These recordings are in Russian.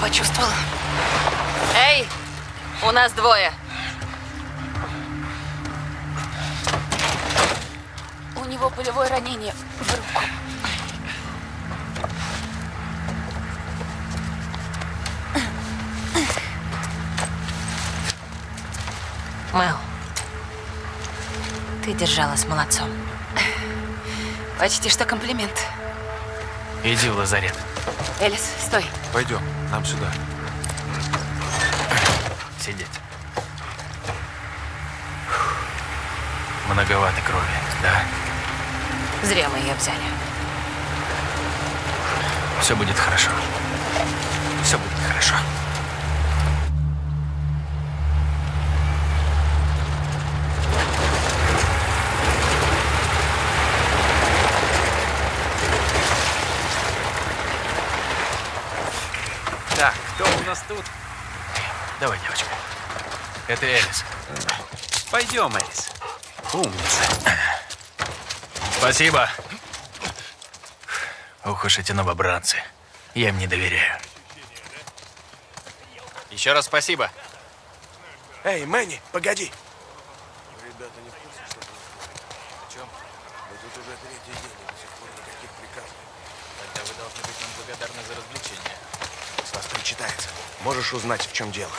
почувствовала. Эй! У нас двое. У него пулевое ранение в руку. Мэл, ты держалась молодцом. Почти что комплимент. Иди в лазарет. Элис, стой. Пойдем, нам сюда. Сидеть. Многовато крови, да? Зря мы ее взяли. Все будет хорошо. Все будет хорошо. Так, кто у нас тут? Давай, девочка. Это Элис. Пойдем, Элис. Умница. Спасибо. Ох уж эти новобранцы. Я им не доверяю. Еще раз спасибо. Эй, Мэнни, погоди. Тогда вы должны быть нам благодарны за развлечение. С вас причитается. Можешь узнать, в чем дело.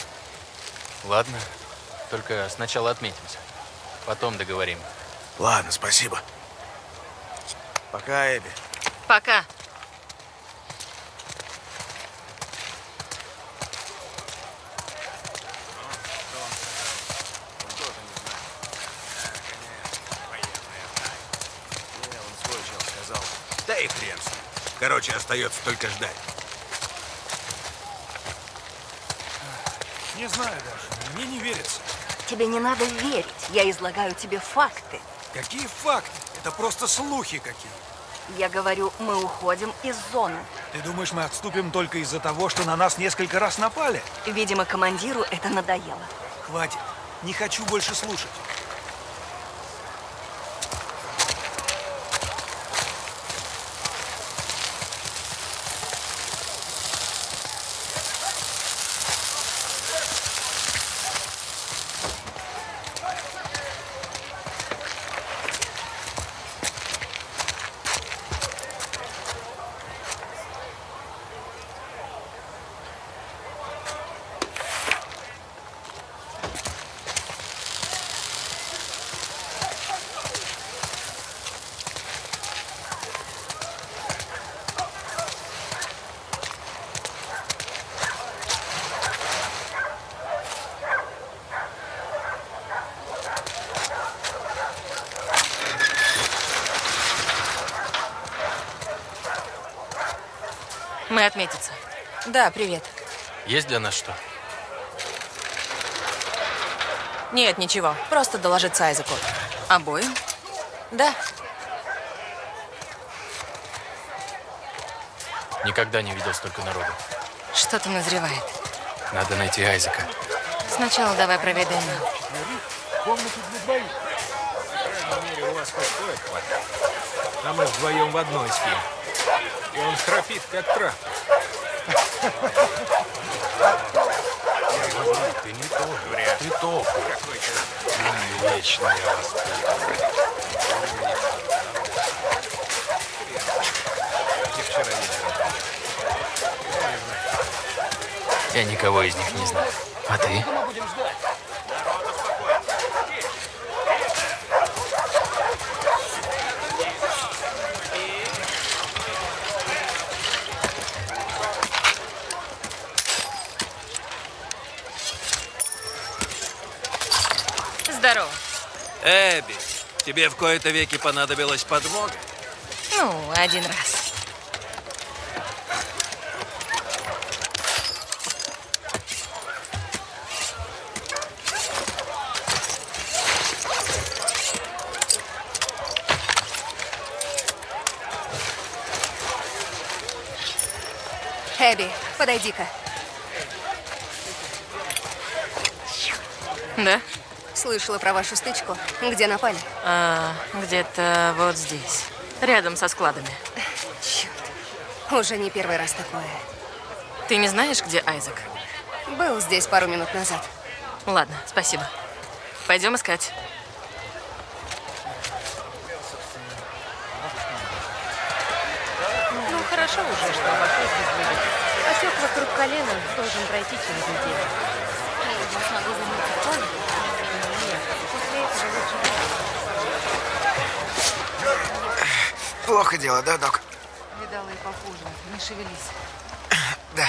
Ладно. Только сначала отметимся. Потом договорим. Ладно, спасибо. Пока, Эбби. Пока. Не, он свой чел сказал. Да и хрен с ним. Короче, остается только ждать. Знаю даже, мне не верится. Тебе не надо верить. Я излагаю тебе факты. Какие факты? Это просто слухи какие. Я говорю, мы уходим из зоны. Ты думаешь, мы отступим только из-за того, что на нас несколько раз напали? Видимо, командиру это надоело. Хватит. Не хочу больше слушать. Мы отметиться. Да, привет. Есть для нас что? Нет, ничего. Просто доложиться Айзеку. Обоим? Да. Никогда не видел столько народу. Что-то назревает. Надо найти Айзека. Сначала давай проведаем. у вас хоть кое хватает. А мы вдвоем в одной спим. И он храпит, как трап. Ты не то, вряд. Ты то. Какой-то вечно я вас Где вчера вечером. Я никого из них не знаю. А ты? Здорово. Эбби, тебе в кои-то веки понадобилась подмога? Ну, один раз. Эбби, подойди-ка. Да? Слышала про вашу стычку. Где напали? А, где-то вот здесь. Рядом со складами. Черт. Уже не первый раз такое. Ты не знаешь, где Айзек? Был здесь пару минут назад. Ладно, спасибо. Пойдем искать. Ну, хорошо уже, что обошлось без. Отек вокруг колена должен пройти через неделю. Я смогу заняться в плане? Нет, после этого лучше Плохо дело, да, док? Видала и похуже. Не шевелись. Да.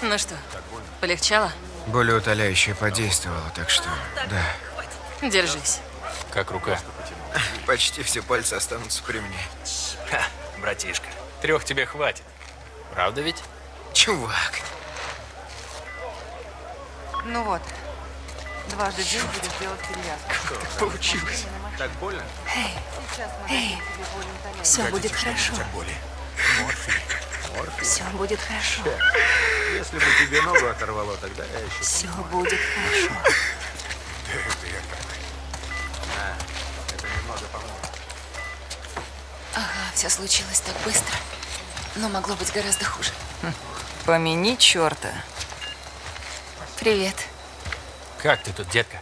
Ну что, полегчало? Более утоляющее подействовало, так что, да. Держись. Как рука? Почти все пальцы останутся при мне. Ха, братишка, трех тебе хватит. Правда ведь? Чувак. Ну вот. Дважды день будешь делать перевязку. Получилось. Так больно? Сейчас более утоляющее. Все будет хорошо. боли. Все будет хорошо. Если бы тебе ногу оторвало, тогда я еще... Все будет хорошо. Ага, все случилось так быстро. Но могло быть гораздо хуже. Помяни черта. Привет. Как ты тут, детка?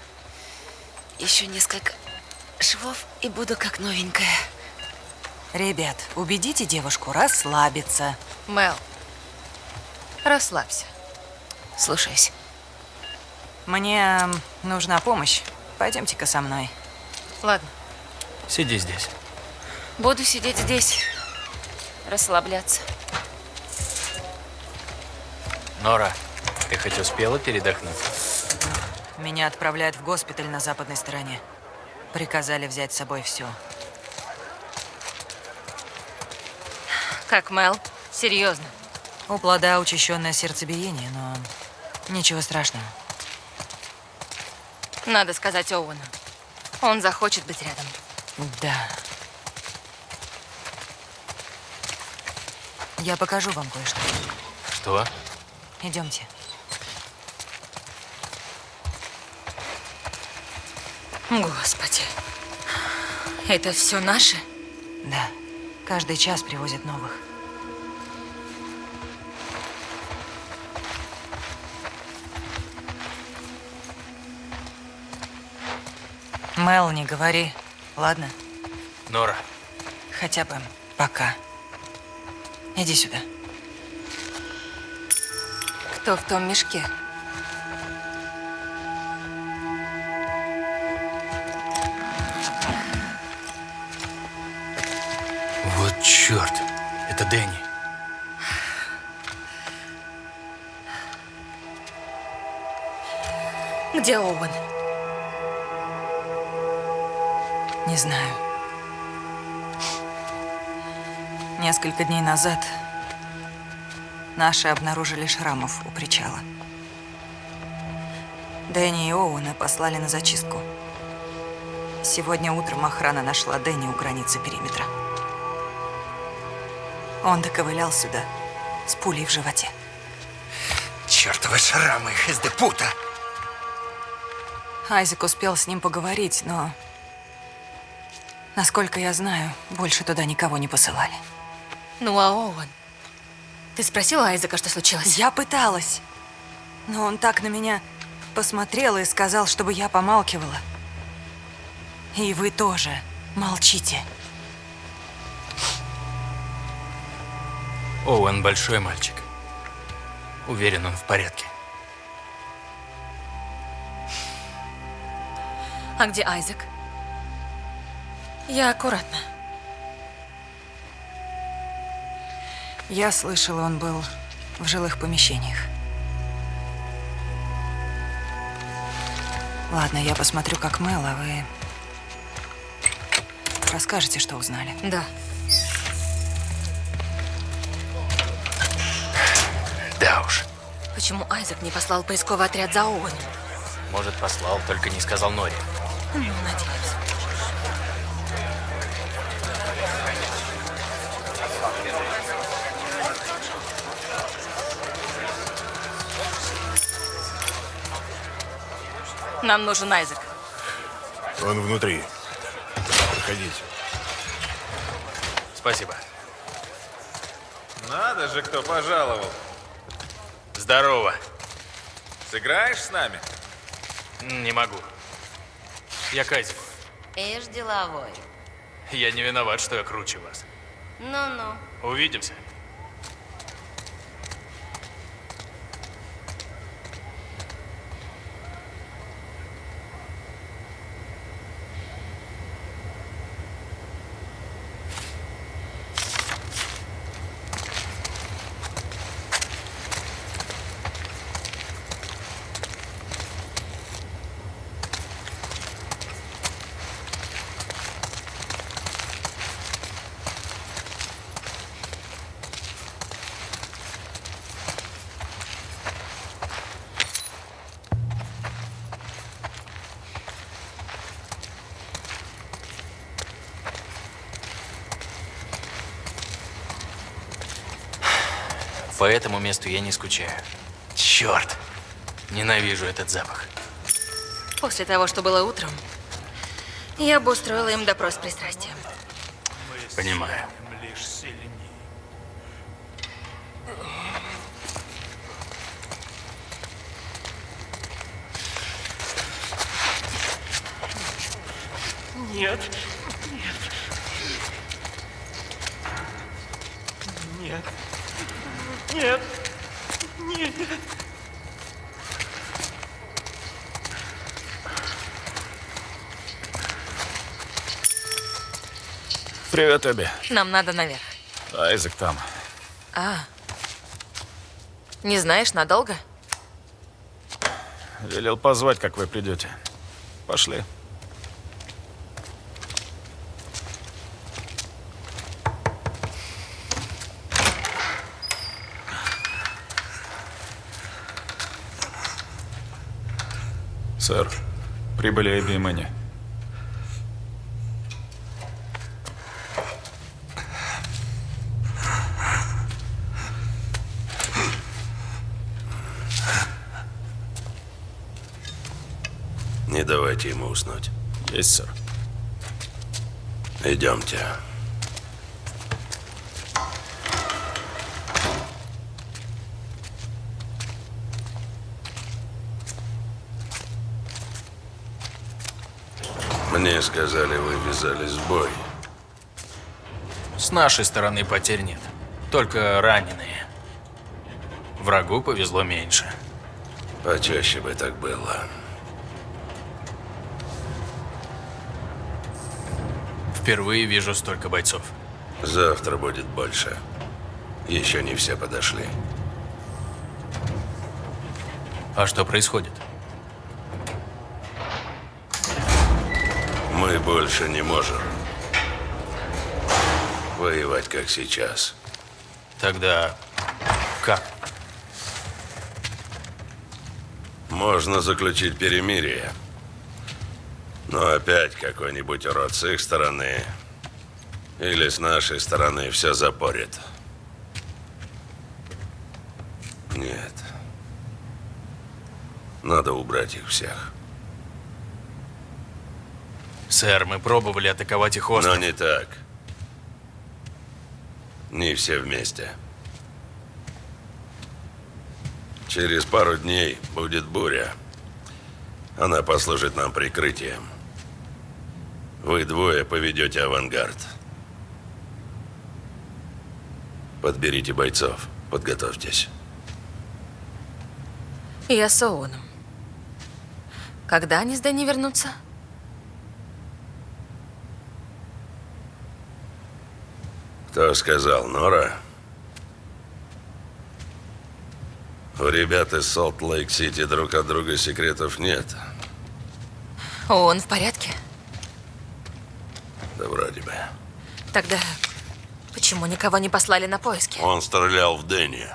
Еще несколько швов и буду как новенькая. Ребят, убедите девушку расслабиться. Мел, расслабься. Слушаюсь. Мне нужна помощь. Пойдемте-ка со мной. Ладно, Сиди здесь. буду сидеть здесь, расслабляться. Нора, ты хоть успела передохнуть? Меня отправляют в госпиталь на западной стороне. Приказали взять с собой все. Как, Мел? Серьезно? У плода учащенное сердцебиение, но ничего страшного. Надо сказать Оуэну. Он захочет быть рядом. Да. Я покажу вам кое-что. Что? Идемте. Господи. Это все наше? Да. Каждый час привозят новых. Мел, не говори. Ладно? Нора, Хотя бы пока. Иди сюда. Кто в том мешке? Черт. Это Дэнни. Где Оуэн? Не знаю. Несколько дней назад наши обнаружили шрамов у причала. Дэнни и Оуэна послали на зачистку. Сегодня утром охрана нашла Дэнни у границы периметра. Он доковылял сюда с пулей в животе. Чертовы шрамы из депута. Айзек успел с ним поговорить, но... Насколько я знаю, больше туда никого не посылали. Ну а Оуэн? Ты спросила Айзека, что случилось? Я пыталась. Но он так на меня посмотрел и сказал, чтобы я помалкивала. И вы тоже молчите. Оуэн большой мальчик. Уверен, он в порядке. А где Айзек? Я аккуратно. Я слышала, он был в жилых помещениях. Ладно, я посмотрю, как Мэл, а вы расскажете, что узнали. Да. Да Почему Айзек не послал поисковый отряд за Оуэном? Может, послал, только не сказал Норе. Ну, надеюсь. Нам нужен Айзек. Он внутри. Проходите. Спасибо. Надо же, кто пожаловал. Здорово. Сыграешь с нами? Не могу. Я Кайзек. Ишь, деловой. Я не виноват, что я круче вас. Ну-ну. Увидимся. По этому месту я не скучаю. Черт! Ненавижу этот запах. После того, что было утром, я бы устроила им допрос с пристрастием. Понимаю. Лишь сильнее. Нет. Нет. Нет. Нет. Нет. Эбби. Нам надо наверх. Айзек там. А. Не знаешь, надолго? Велел позвать, как вы придете. Пошли. Сэр, прибыли Эбби и Мэнни. Не давайте ему уснуть. Есть, сэр. Идемте. Мне сказали, вы ввязались в бой. С нашей стороны потерь нет. Только раненые. Врагу повезло меньше. Почаще бы так было. Впервые вижу столько бойцов. Завтра будет больше. Еще не все подошли. А что происходит? Мы больше не можем воевать, как сейчас. Тогда как? Можно заключить перемирие. Но опять какой-нибудь урод с их стороны или с нашей стороны все запорит. Нет. Надо убрать их всех. Сэр, мы пробовали атаковать их остров. Но не так. Не все вместе. Через пару дней будет буря. Она послужит нам прикрытием. Вы двое поведете авангард. Подберите бойцов. Подготовьтесь. Я с Оуэном. Когда они с Дэнни вернутся? Кто сказал, Нора? У ребят из Солт-Лейк-Сити друг от друга секретов нет. Оуэн в порядке? Да вроде бы. Тогда почему никого не послали на поиски? Он стрелял в Дэнни.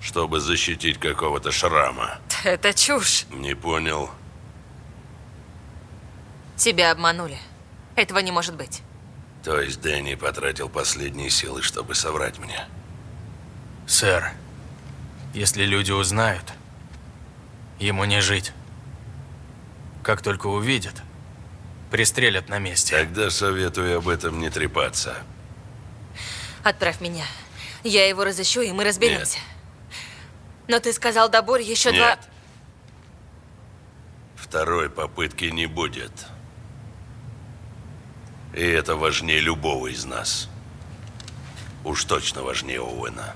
Чтобы защитить какого-то шрама. Это чушь. Не понял. Тебя обманули. Этого не может быть. То есть Дэнни потратил последние силы, чтобы соврать мне. Сэр, если люди узнают, ему не жить. Как только увидят, пристрелят на месте. Тогда советую об этом не трепаться. Отправь меня. Я его разыщу, и мы разберемся. Но ты сказал до Бори еще два... Нет. Второй попытки не будет. И это важнее любого из нас. Уж точно важнее Оуэна.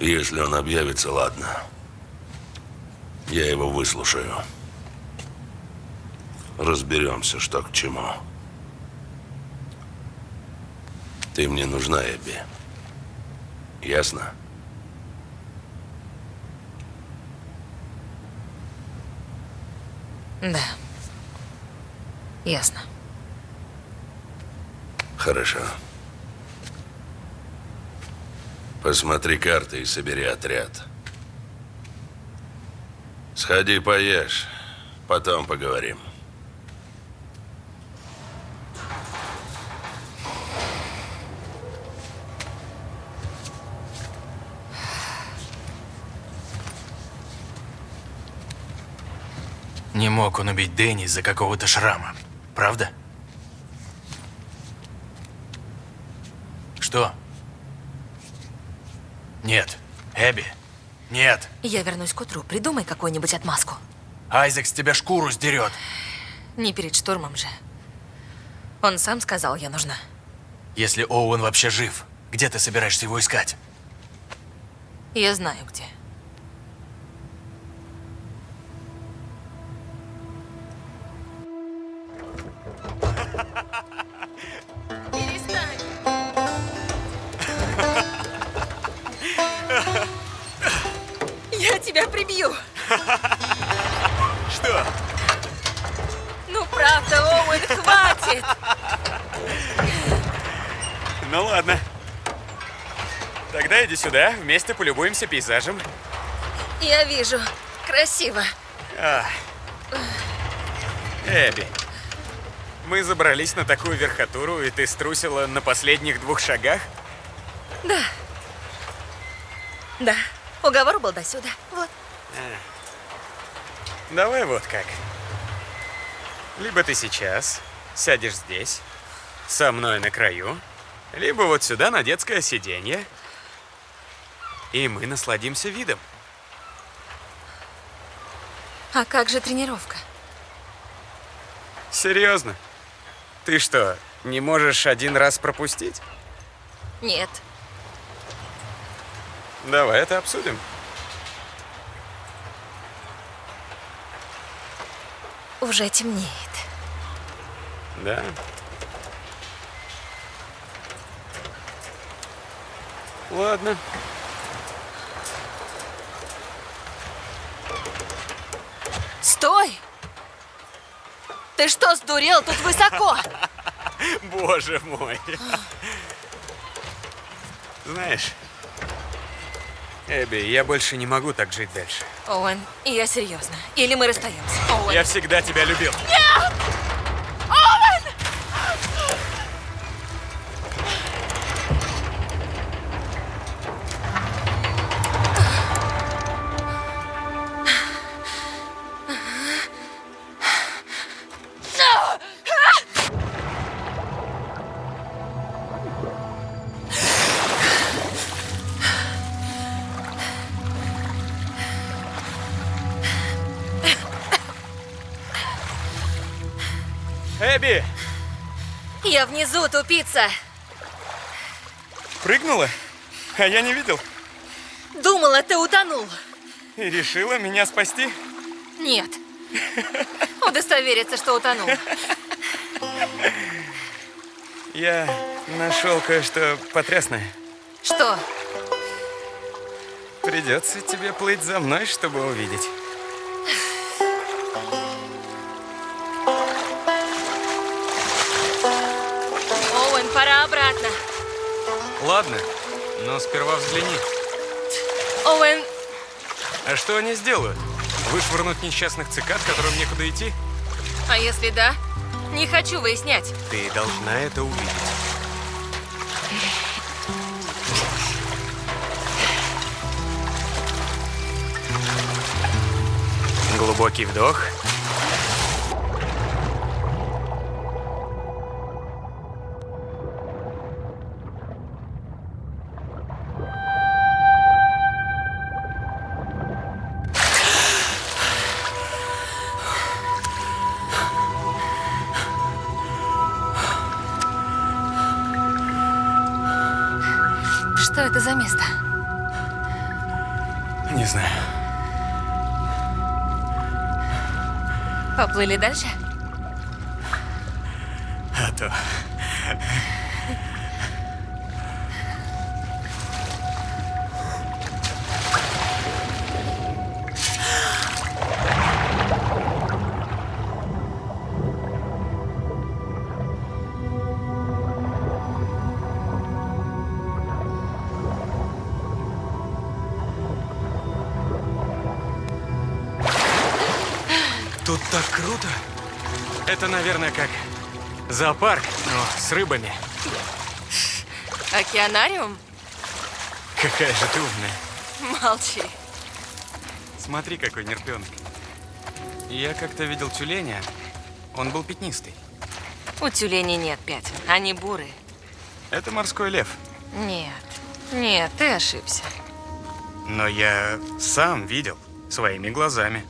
Если он объявится, ладно. Я его выслушаю. Разберемся, что к чему. Ты мне нужна, Эбби. Ясно? Да. Ясно. Хорошо. Посмотри карты и собери отряд. Сходи поешь, потом поговорим. Не мог он убить Дэнни из-за какого-то шрама. Правда? Что? Нет. Эбби. Нет. Я вернусь к утру. Придумай какую-нибудь отмазку. Айзек с тебя шкуру сдерет. Не перед штурмом же. Он сам сказал, я нужна. Если Оуэн вообще жив, где ты собираешься его искать? Я знаю, где. Прибью. Что? Ну, правда, Оуэн, хватит. Ну ладно. Тогда иди сюда, вместе полюбуемся пейзажем. Я вижу. Красиво. А. Эбби, мы забрались на такую верхотуру, и ты струсила на последних двух шагах? Да. Да. Уговор был до сюда. Вот. Давай вот как. Либо ты сейчас сядешь здесь, со мной на краю, либо вот сюда на детское сиденье, и мы насладимся видом. А как же тренировка? Серьезно? Ты что, не можешь один раз пропустить? Нет. Давай это обсудим. Уже темнеет. Да. Ладно. Стой! Ты что, сдурел? Тут высоко. Боже мой. Знаешь, Эбби, я больше не могу так жить дальше. Оуэн, я серьезно. Или мы расстаемся. Оуэн. Я всегда тебя любил. Оуэн! Тупица. прыгнула? А я не видел. Думала, ты утонул. И решила меня спасти? Нет. Удостовериться, что утонул. Я нашел кое-что потрясное. Что? Придется тебе плыть за мной, чтобы увидеть. Ладно, но сперва взгляни. Оуэн... А что они сделают? Вышвырнуть несчастных цикад, которым некуда идти? А если да? Не хочу выяснять. Ты должна это увидеть. Глубокий вдох. Поплыли дальше? Так круто. Это, наверное, как зоопарк, но с рыбами. Океанариум? Какая же ты умная. Молчи. Смотри, какой нерпенок. Я как-то видел тюленя. Он был пятнистый. У тюленей нет пятен, они бурые. Это морской лев. Нет, нет, ты ошибся. Но я сам видел своими глазами.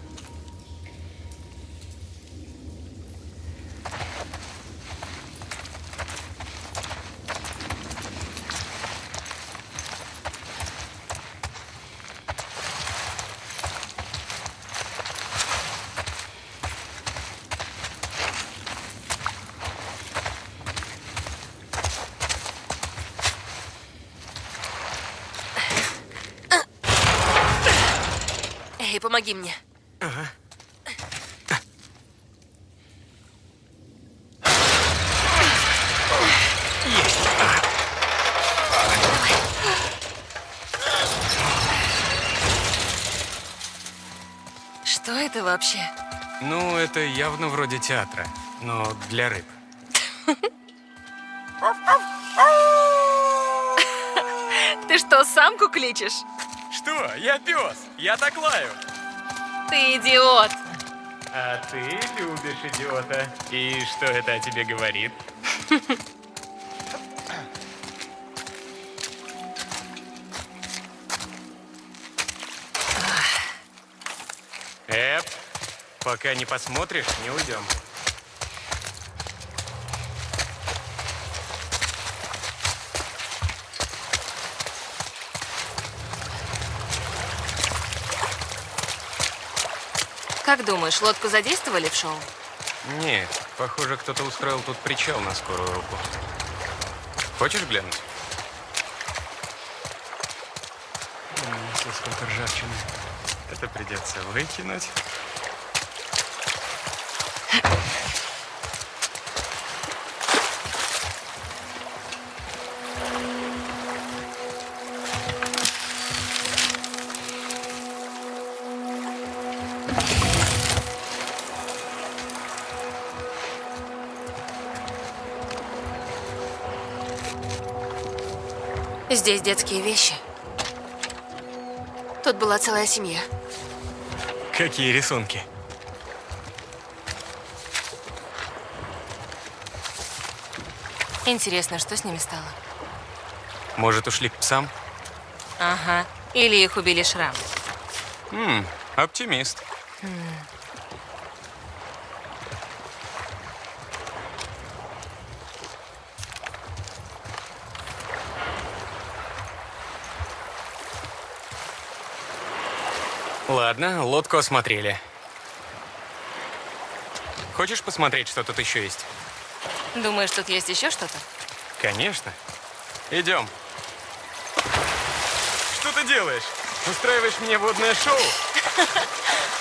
Эй, помоги мне. Что это вообще? Ну, это явно вроде театра, но для рыб. Ты что, самку кличешь? Что? Я пес! Я так лаю! Ты идиот. А ты любишь идиота. И что это о тебе говорит? Эп, пока не посмотришь, не уйдем. Как думаешь, лодку задействовали в шоу? Нет, похоже, кто-то устроил тут причал на скорую руку. Хочешь глянуть? М, сколько ржавчины. Это придется выкинуть. Здесь детские вещи. Тут была целая семья. Какие рисунки? Интересно, что с ними стало? Может, ушли к псам? Ага. Или их убили шрам. М, оптимист. Ладно, лодку осмотрели. Хочешь посмотреть, что тут еще есть? Думаешь, тут есть еще что-то? Конечно. Идем. Что ты делаешь? Устраиваешь мне водное шоу?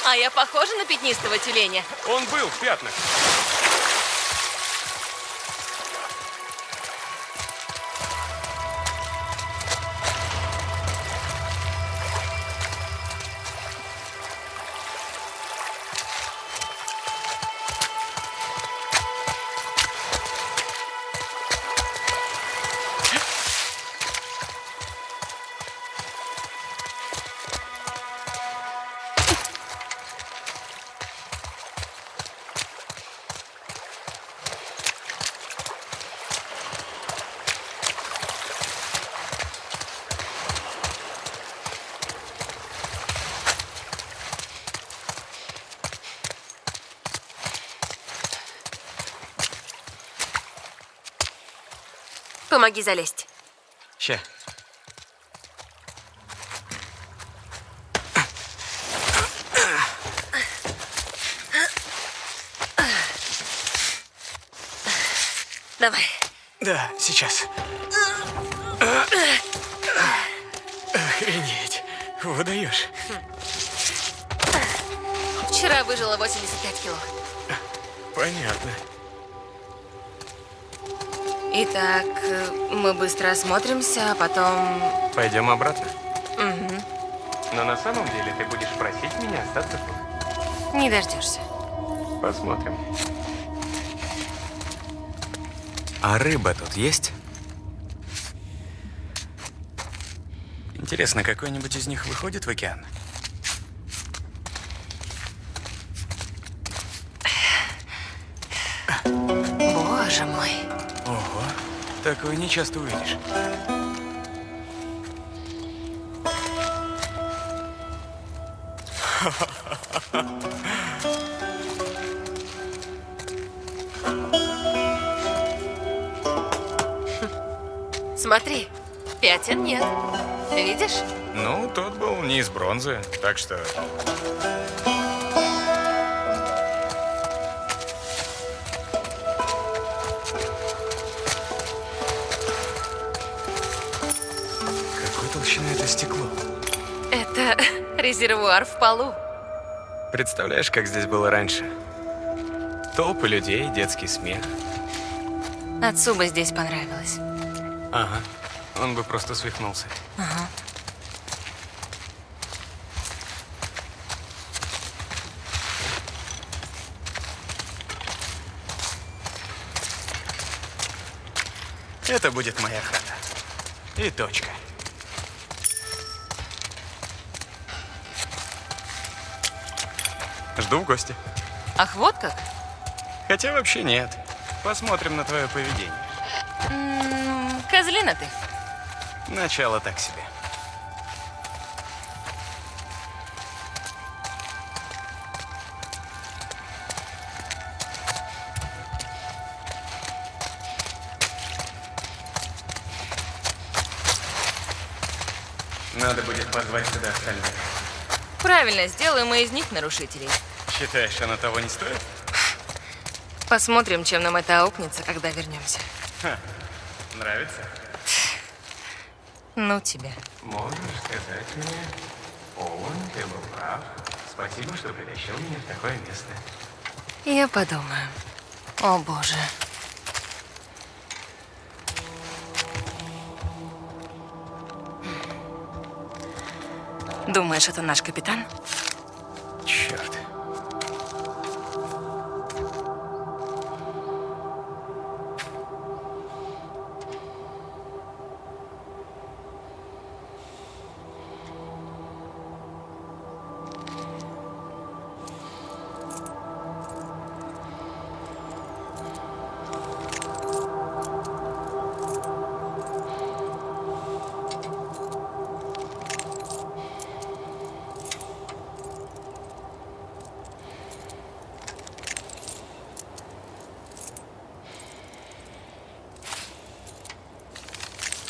А я похожа на пятнистого тюленя? Он был в пятнах. Помоги залезть. Ща. Давай. Да, сейчас. Охренеть. Выдаешь. Вчера выжила 85 кило. Понятно. Итак, мы быстро осмотримся, а потом... Пойдем обратно. Но на самом деле ты будешь просить меня остаться тут. Не дождешься. Посмотрим. А рыба тут есть? Интересно, какой-нибудь из них выходит в океан? Такое не часто увидишь. Смотри, пятен нет. Видишь? Ну, тот был не из бронзы, так что... это стекло? Это резервуар в полу. Представляешь, как здесь было раньше? Толпы людей, детский смех. Отцу бы здесь понравилось. Ага, он бы просто свихнулся. Ага. Это будет моя хата. И точка. Жду в гости. Ах, вот как? Хотя вообще нет. Посмотрим на твое поведение. М, Козлина ты. Начало так себе. Надо будет позвать сюда остальных. Правильно, сделаем мы из них нарушителей. Считаешь, оно того не стоит? Посмотрим, чем нам это аукнется, когда вернемся. Нравится? Ну тебе. Можешь сказать мне, Оуэн, ты был прав. Спасибо, что притащил меня в такое место. Я подумаю. О, боже. Думаешь, это наш капитан?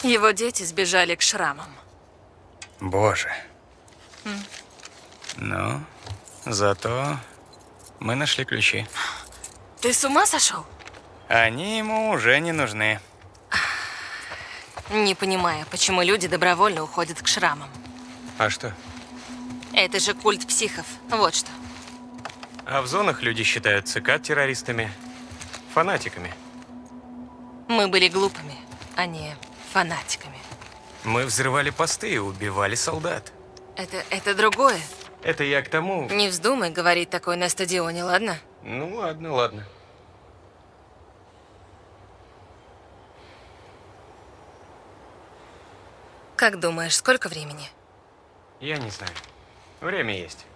Его дети сбежали к шрамам. Боже. Ну, зато мы нашли ключи. Ты с ума сошел? Они ему уже не нужны. Не понимаю, почему люди добровольно уходят к шрамам. А что? Это же культ психов. Вот что. А в зонах люди считают цикад террористами, фанатиками. Мы были глупыми, а не фанатиками. Мы взрывали посты и убивали солдат. Это, это другое. Это я к тому... Не вздумай говорить такое на стадионе, ладно? Ну ладно, ладно. Как думаешь, сколько времени? Я не знаю. Время есть.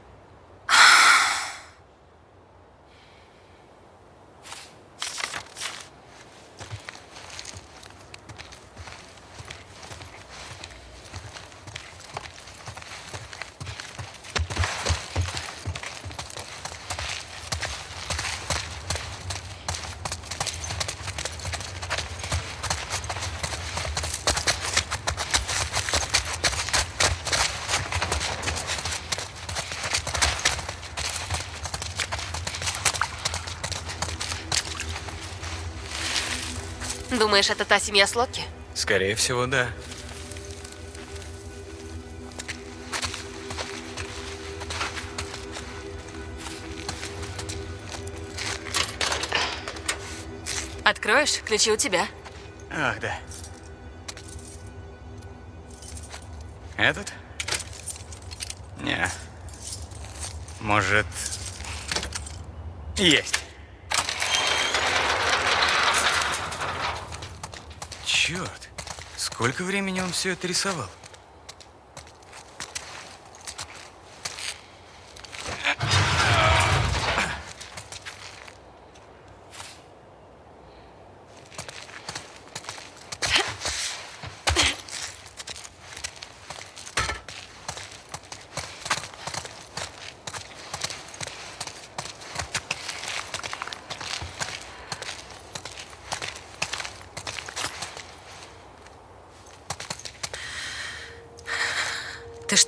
Думаешь, это та семья с лодки? Скорее всего, да. Откроешь? Ключи у тебя. Ах, да. Этот? Не. Может... Есть. Черт. Сколько времени он все это рисовал?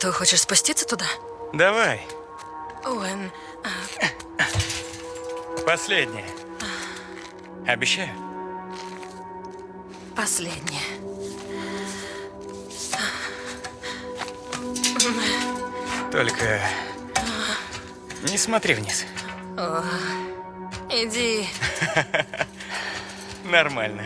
Что, хочешь спуститься туда? Давай, Уэн, последнее. Обещаю. последнее. Только не смотри вниз. Иди. Нормально.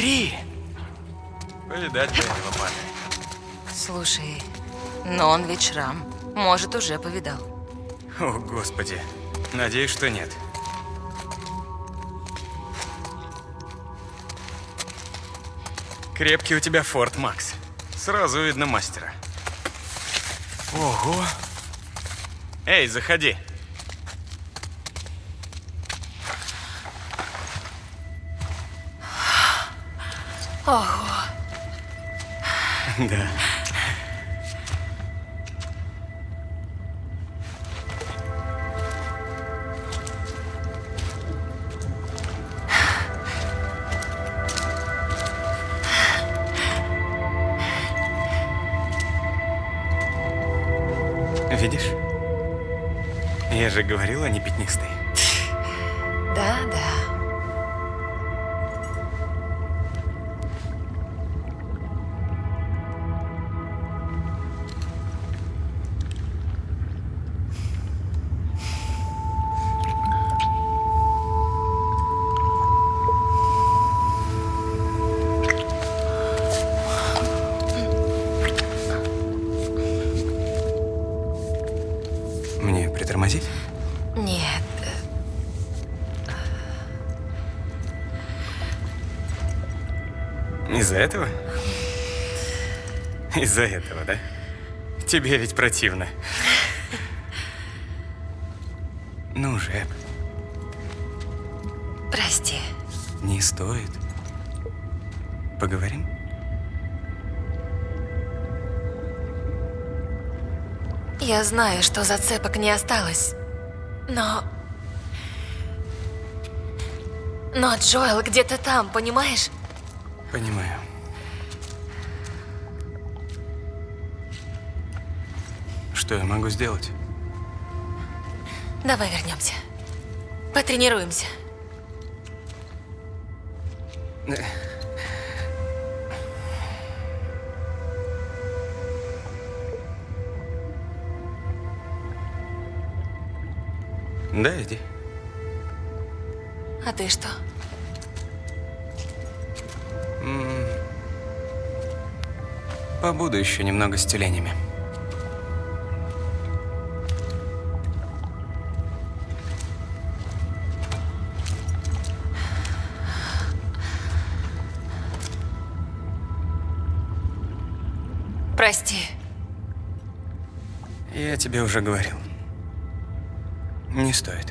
Посмотри! Повидать этого парня. Слушай, но он ведь шрам. Может, уже повидал. О, господи. Надеюсь, что нет. Крепкий у тебя форт, Макс. Сразу видно мастера. Ого. Эй, заходи. Да. Видишь? Я же говорил, они пятнистые. Да, да. Тебе ведь противно. Ну же, Прости. не стоит. Поговорим? Я знаю, что зацепок не осталось. Но... Но Джоэл где-то там, понимаешь? Понимаю. Что я могу сделать? Давай вернемся. Потренируемся. Да, иди. А ты что? Побуду еще немного с тюленями. Тебе уже говорил. Не стоит.